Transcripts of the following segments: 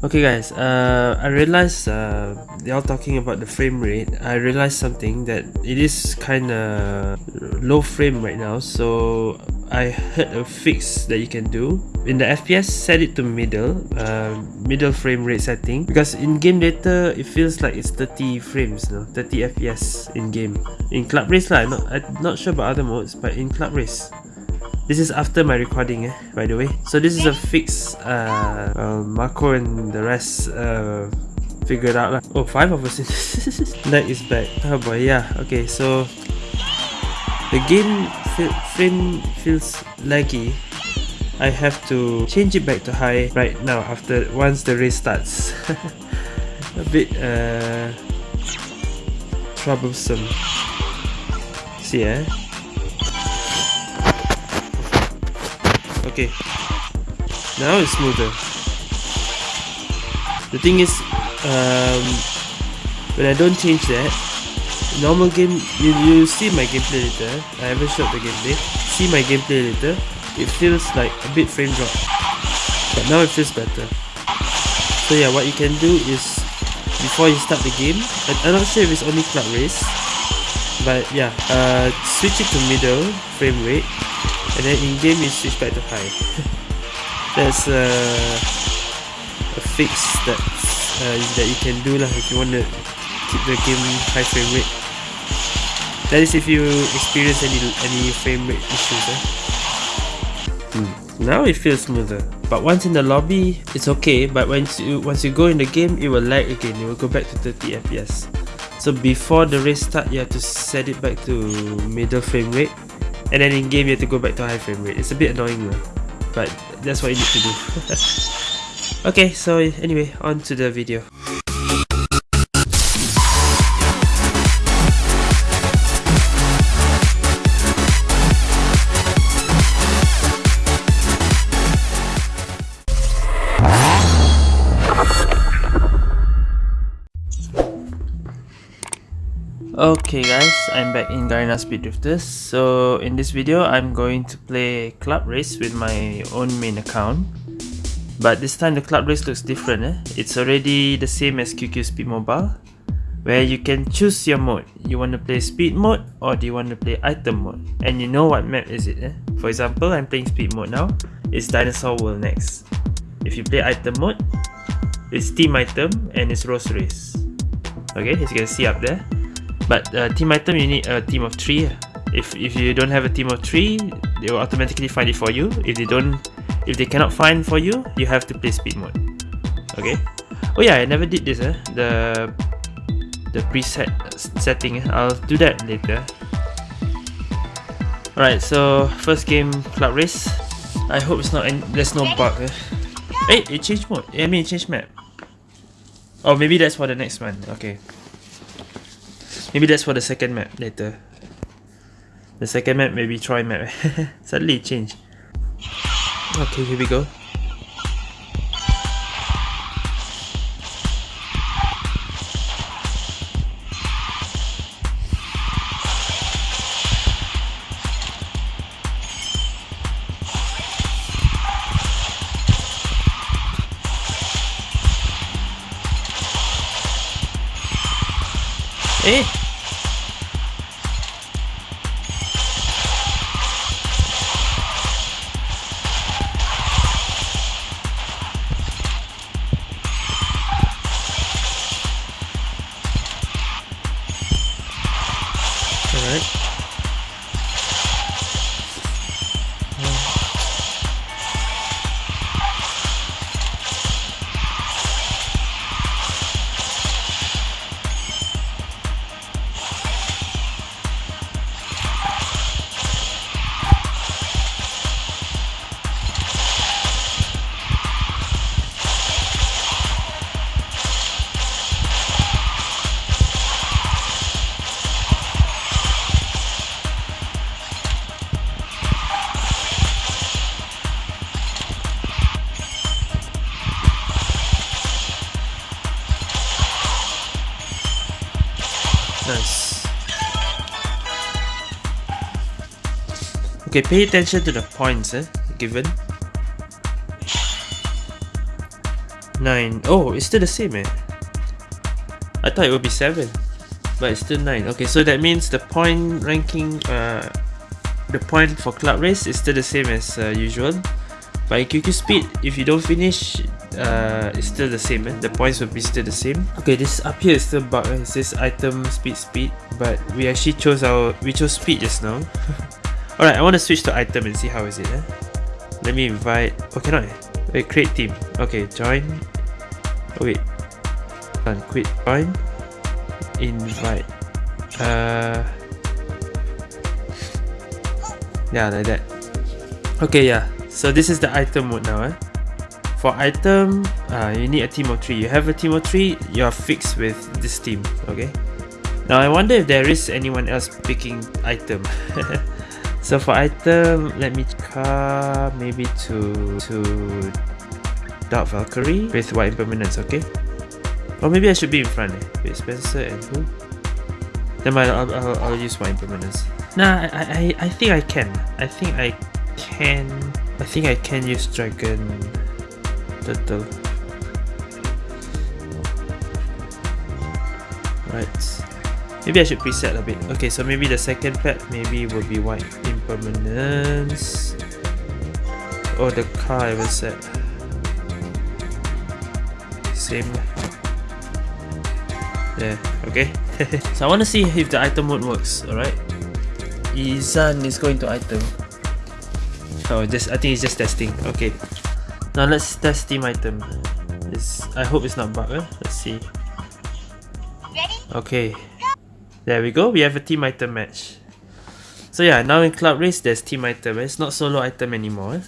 Okay guys, uh, I realized uh, y'all talking about the frame rate. I realized something that it is kinda low frame right now. So I heard a fix that you can do. In the FPS, set it to middle, uh, middle frame rate setting. Because in game data, it feels like it's 30 frames, no? 30 FPS in game. In Club Race lah, not, I'm not sure about other modes, but in Club Race. This is after my recording, eh, by the way. So this is a fix uh, uh, Marco and the rest uh, figured out. Lah. Oh, five of us. Lag is back. Oh boy, yeah. Okay, so the game frame feels laggy. I have to change it back to high right now after once the race starts. a bit uh, troublesome. See, eh? Okay. Now it's smoother. The thing is, um, when I don't change that, normal game, you, you see my gameplay later, I haven't showed the gameplay, see my gameplay later, it feels like a bit frame drop. But now it feels better. So yeah, what you can do is, before you start the game, I'm not sure if it's only club race, but yeah, uh, switch it to middle frame rate, and then in game you switch back to high that's uh, a fix that uh, that you can do lah if you want to keep the game high frame rate. That is if you experience any any frame rate issues eh? hmm. now it feels smoother. But once in the lobby it's okay. But once you once you go in the game it will lag again. It will go back to 30 fps so before the race start you have to set it back to middle frame rate and then in game you have to go back to high frame rate. It's a bit annoying though, but that's what you need to do. okay, so anyway, on to the video. Okay guys, I'm back in Garena Speed Drifters. So in this video, I'm going to play Club Race with my own main account. But this time the Club Race looks different. Eh? It's already the same as QQ Speed Mobile, where you can choose your mode. You want to play Speed mode or do you want to play Item mode? And you know what map is it. Eh? For example, I'm playing Speed mode now. It's Dinosaur World next. If you play Item mode, it's Team Item and it's Rose Race. Okay, as you can see up there. But uh, team item, you need a team of three. If if you don't have a team of three, they will automatically find it for you. If they don't, if they cannot find for you, you have to play speed mode. Okay. Oh yeah, I never did this. Eh? The the preset setting. Eh? I'll do that later. Alright, so first game club race. I hope it's not there's no bug. Eh? Hey, it changed mode. I mean, it changed map. Oh, maybe that's for the next one. Okay. Maybe that's for the second map later. The second map maybe try map. Suddenly it changed. Okay, here we go. Eh! Nice. Okay, pay attention to the points eh, given. 9. Oh, it's still the same eh. I thought it would be 7. But it's still 9. Okay, so that means the point ranking, uh, the point for club race is still the same as uh, usual. In QQ speed, if you don't finish, uh, it's still the same. Eh? The points will be still the same. Okay, this up here is still bug. Eh? It says item speed speed, but we actually chose our we chose speed just now. Alright, I want to switch to item and see how is it. Eh? Let me invite. Oh, cannot. Eh? Wait, create team. Okay, join. Oh wait, done. Quit. Join. Invite. Uh. Yeah, like that. Okay, yeah. So this is the item mode now. Eh? For item, uh, you need a team of 3. You have a team of 3, you are fixed with this team. Okay. Now I wonder if there is anyone else picking item. so for item, let me car maybe to to Dark Valkyrie with white impermanence, okay? Or maybe I should be in front eh? With Spencer and who? Then I'll, I'll, I'll use white impermanence. Nah, I, I, I think I can. I think I can... I think I can use Dragon Turtle. Right. Maybe I should preset a bit. Okay, so maybe the second pet maybe will be white impermanence. Or oh, the car I will set. Same. Yeah, okay. so I want to see if the item mode works, alright? Izan is going to item. Oh, just I think it's just testing. Okay. Now let's test team item. It's, I hope it's not bug. Eh? Let's see. Okay. There we go. We have a team item match. So yeah, now in club race there's team item. It's not solo item anymore. Eh?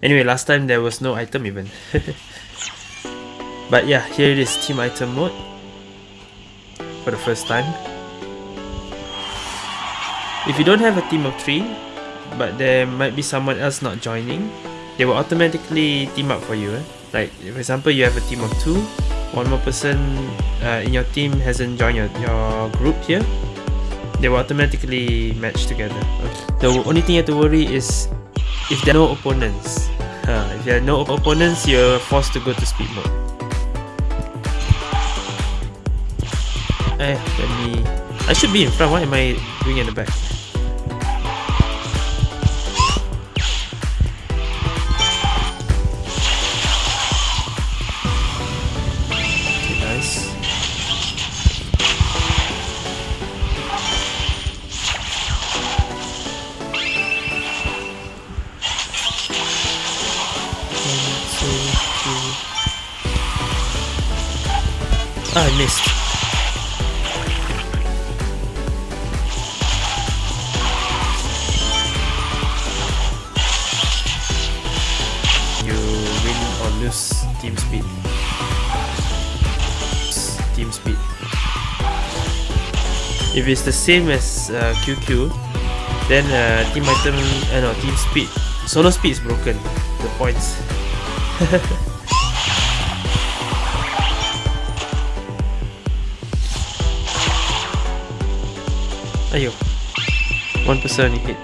Anyway, last time there was no item even. but yeah, here it is team item mode for the first time. If you don't have a team of 3, but there might be someone else not joining, they will automatically team up for you. Eh? Like, for example, you have a team of 2, one more person uh, in your team hasn't joined your, your group here, they will automatically match together. Okay. The only thing you have to worry is if there are no opponents. Uh, if there are no opponents, you're forced to go to speed mode. Eh, let me... I should be in front, what am I doing in the back? I missed. You win or lose team speed. Team speed. If it's the same as uh, QQ, then uh, team item, uh, no, team speed, solo speed is broken. The points. Ayo. One person hit.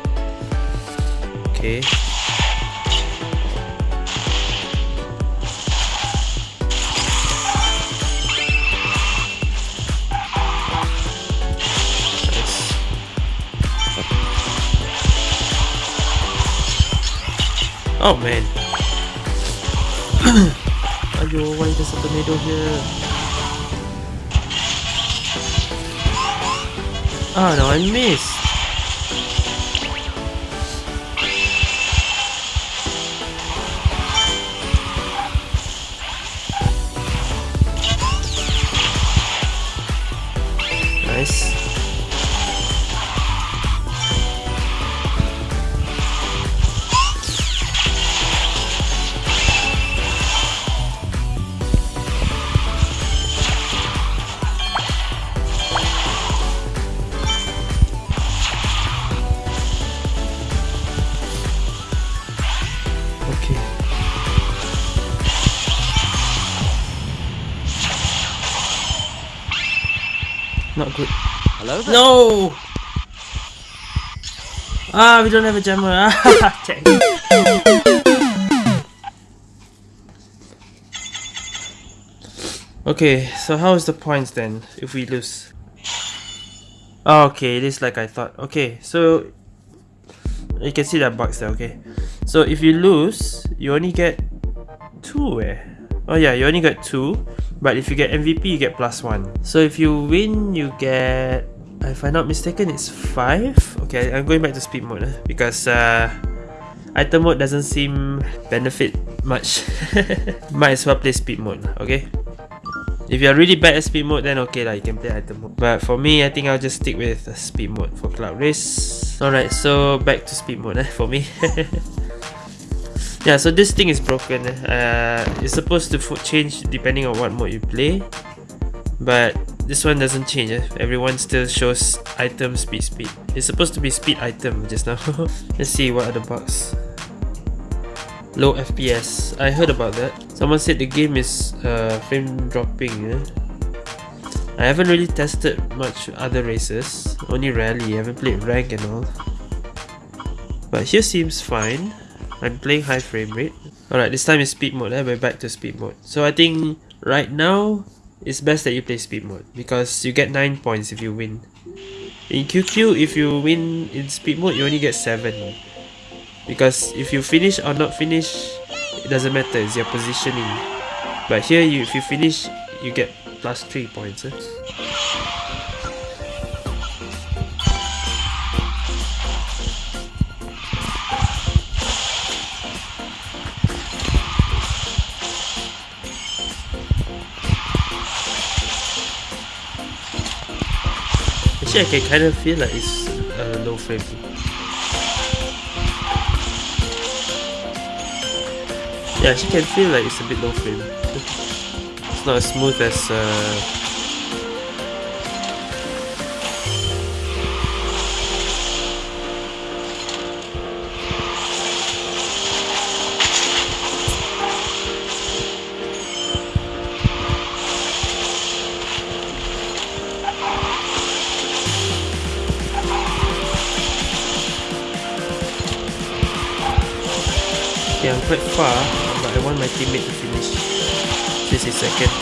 Okay. Oh man. Ayo, why there's a tornado here? Oh no, I missed! There. No! Ah, we don't have a jammer. Okay, so how is the points then if we lose? Oh, okay, it is like I thought. Okay, so you can see that box there, okay. So if you lose, you only get two eh? Oh yeah, you only get two. But if you get MVP, you get plus one. So if you win, you get if I'm not mistaken, it's 5. Okay, I'm going back to speed mode eh, because uh, item mode doesn't seem benefit much. Might as well play speed mode, okay? If you're really bad at speed mode, then okay, like, you can play item mode. But for me, I think I'll just stick with speed mode for Club Race. Alright, so back to speed mode eh, for me. yeah, so this thing is broken. Eh. Uh, it's supposed to change depending on what mode you play. But this one doesn't change. Eh? Everyone still shows item speed speed. It's supposed to be speed item just now. Let's see what other bugs. Low FPS. I heard about that. Someone said the game is uh, frame dropping. Eh? I haven't really tested much other races. Only rally. I haven't played rank and all. But here seems fine. I'm playing high frame rate. Alright, this time is speed mode. Eh? We're back to speed mode. So I think right now it's best that you play speed mode because you get 9 points if you win. In QQ, if you win in speed mode, you only get 7. Because if you finish or not finish, it doesn't matter, it's your positioning. But here, you, if you finish, you get plus 3 points. Eh? Actually, I can kind of feel like it's uh, low frame. Yeah, she can feel like it's a bit low frame. it's not as smooth as uh, far, but I want my teammate to finish. This is second.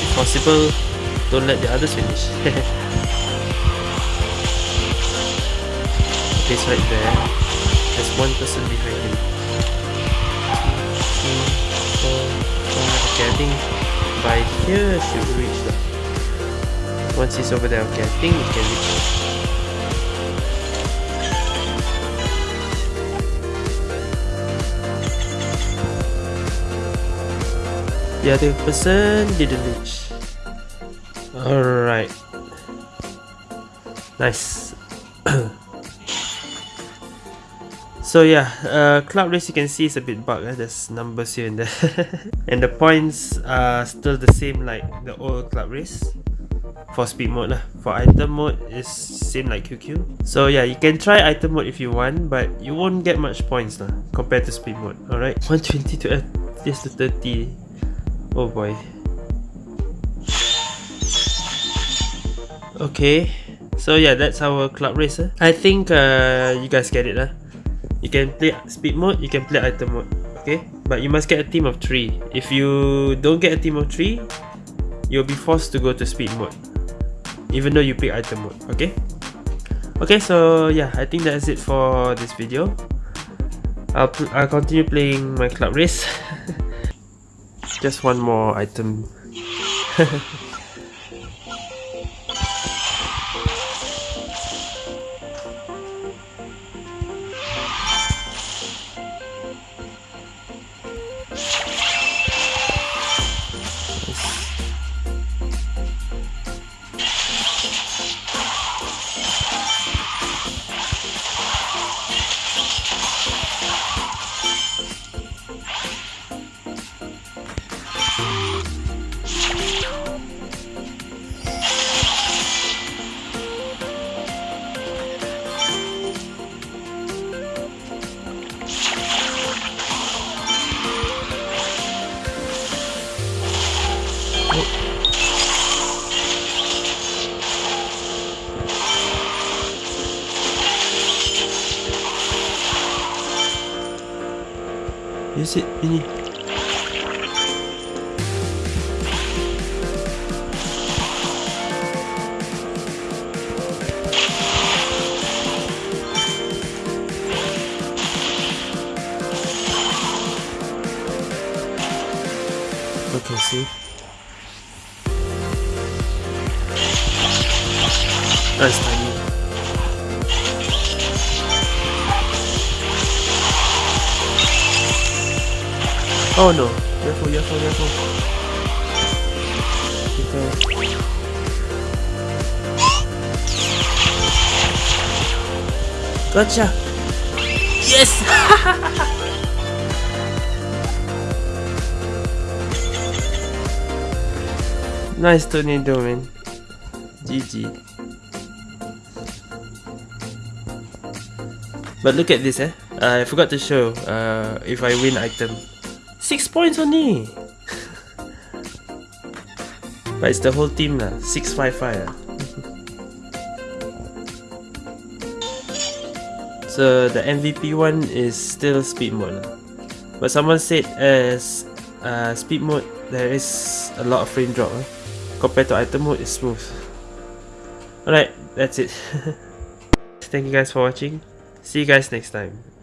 If possible, don't let the others finish. It's right there. There's one person behind him. Okay, I think by here should reach. Once he's over there, okay, I think we can reach The other person didn't reach. Alright. Nice. so yeah, uh, Club Race you can see is a bit bugged. Eh? There's numbers here and there. and the points are still the same like the old Club Race for speed mode lah. For item mode is same like QQ. So yeah, you can try item mode if you want, but you won't get much points lah compared to speed mode. Alright, 120 to uh, yes to 30. Oh boy. Okay, so yeah, that's our club race. Eh? I think uh, you guys get it lah. You can play speed mode, you can play item mode. Okay, but you must get a team of three. If you don't get a team of three, you'll be forced to go to speed mode even though you pick item mode okay okay so yeah i think that's it for this video i'll, I'll continue playing my club race just one more item Use it, Mini. Okay, see. Oh no. Careful, careful, careful. Okay. Gotcha! Yes! nice tornado, man. GG. But look at this, eh? Uh, I forgot to show uh, if I win item. Six points only! but it's the whole team lah. Six five five. ah. so the MVP one is still speed mode lah. But someone said as uh, speed mode there is a lot of frame drop ah. compared to item mode it's smooth. Alright, that's it. Thank you guys for watching. See you guys next time.